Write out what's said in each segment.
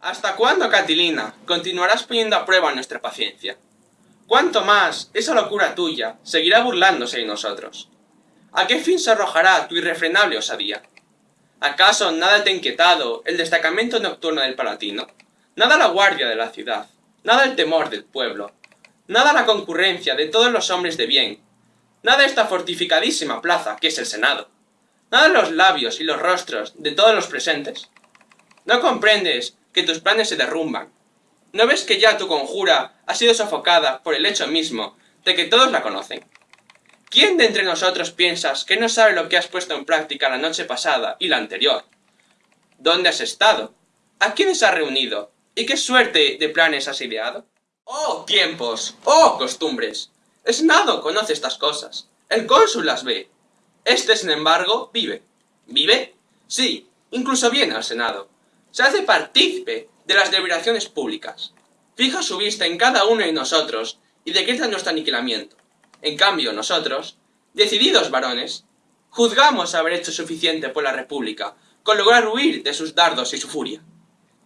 ¿Hasta cuándo, Catilina, continuarás poniendo a prueba nuestra paciencia? ¿Cuánto más esa locura tuya seguirá burlándose de nosotros? ¿A qué fin se arrojará tu irrefrenable osadía? ¿Acaso nada te ha inquietado el destacamento nocturno del Palatino? Nada la guardia de la ciudad, nada el temor del pueblo, nada la concurrencia de todos los hombres de bien, nada esta fortificadísima plaza que es el Senado, nada los labios y los rostros de todos los presentes. ¿No comprendes que tus planes se derrumban? ¿No ves que ya tu conjura ha sido sofocada por el hecho mismo de que todos la conocen? ¿Quién de entre nosotros piensas que no sabe lo que has puesto en práctica la noche pasada y la anterior? ¿Dónde has estado? ¿A quiénes has reunido? ¿Y qué suerte de planes has ideado? ¡Oh, tiempos! ¡Oh, costumbres! El Senado conoce estas cosas. El cónsul las ve. Este, sin embargo, vive. ¿Vive? Sí, incluso viene al Senado. Se hace partícipe de las deliberaciones públicas. Fija su vista en cada uno de nosotros y decreta nuestro aniquilamiento. En cambio, nosotros, decididos varones, juzgamos haber hecho suficiente por la República con lograr huir de sus dardos y su furia.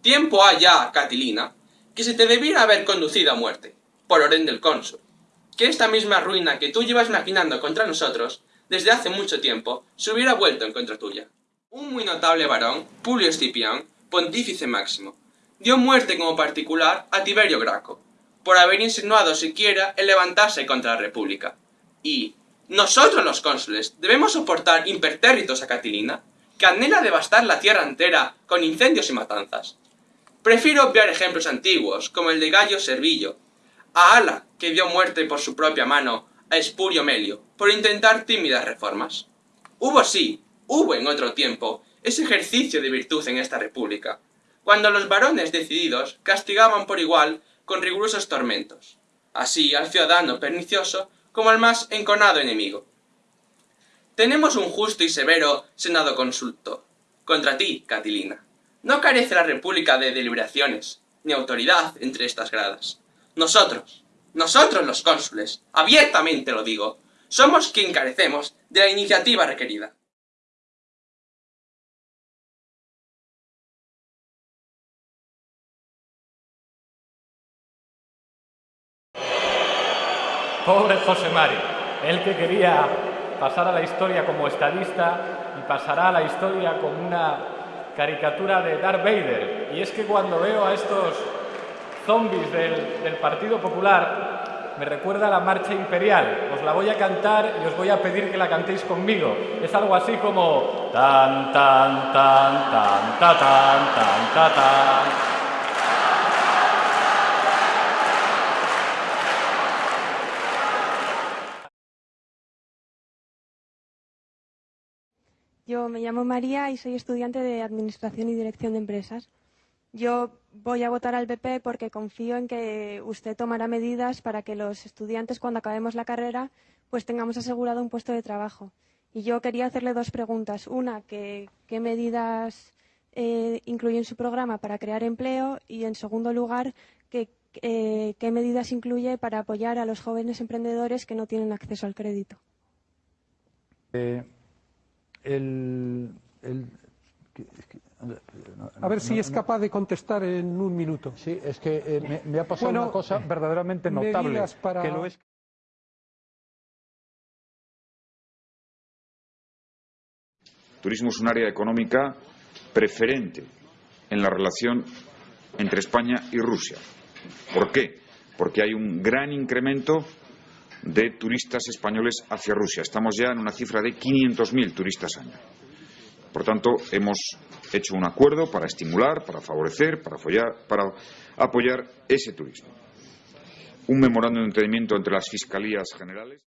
Tiempo ha ya, Catilina, que se te debiera haber conducido a muerte, por orden del cónsul. Que esta misma ruina que tú llevas maquinando contra nosotros, desde hace mucho tiempo, se hubiera vuelto en contra tuya. Un muy notable varón, Publio Escipión, pontífice máximo, dio muerte como particular a Tiberio Graco, por haber insinuado siquiera el levantarse contra la República. Y, nosotros los cónsules, debemos soportar impertérritos a Catilina, que anhela devastar la tierra entera con incendios y matanzas. Prefiero obviar ejemplos antiguos, como el de Gallo Servillo, a Ala, que dio muerte por su propia mano a Espurio Melio, por intentar tímidas reformas. Hubo sí, hubo en otro tiempo, ese ejercicio de virtud en esta república, cuando los varones decididos castigaban por igual con rigurosos tormentos, así al ciudadano pernicioso como al más enconado enemigo. Tenemos un justo y severo senado consulto, contra ti, Catilina. No carece la república de deliberaciones, ni autoridad entre estas gradas. Nosotros, nosotros los cónsules, abiertamente lo digo, somos quien carecemos de la iniciativa requerida. Pobre José Mari, el que quería pasar a la historia como estadista y pasará a la historia como una caricatura de Darth Vader. Y es que cuando veo a estos zombies del, Partido Popular, me recuerda a la marcha imperial. Os la voy a cantar y os voy a pedir que la cantéis conmigo. Es algo así como... tan, tan, tan, tan, tan, tan, ta, tan. Yo me llamo María y soy estudiante de Administración y Dirección de Empresas. Yo voy a votar al PP porque confío en que usted tomará medidas para que los estudiantes, cuando acabemos la carrera, pues tengamos asegurado un puesto de trabajo. Y yo quería hacerle dos preguntas. Una, que, ¿qué medidas eh, incluye en su programa para crear empleo? Y, en segundo lugar, eh, ¿qué medidas incluye para apoyar a los jóvenes emprendedores que no tienen acceso al crédito? Eh, el, el, a ver si es capaz de contestar en un minuto. Sí, es que eh, me, me, ha pasado bueno, una cosa verdaderamente notable. Para... Que lo es... Turismo es un área económica preferente en la relación entre España y Rusia. ¿Por qué? Porque hay un gran incremento de turistas españoles hacia Rusia. Estamos ya en una cifra de 500.000 turistas año. Por tanto, hemos hecho un acuerdo para estimular, para favorecer, para apoyar, para apoyar ese turismo. Un memorándum de entendimiento entre las fiscalías generales.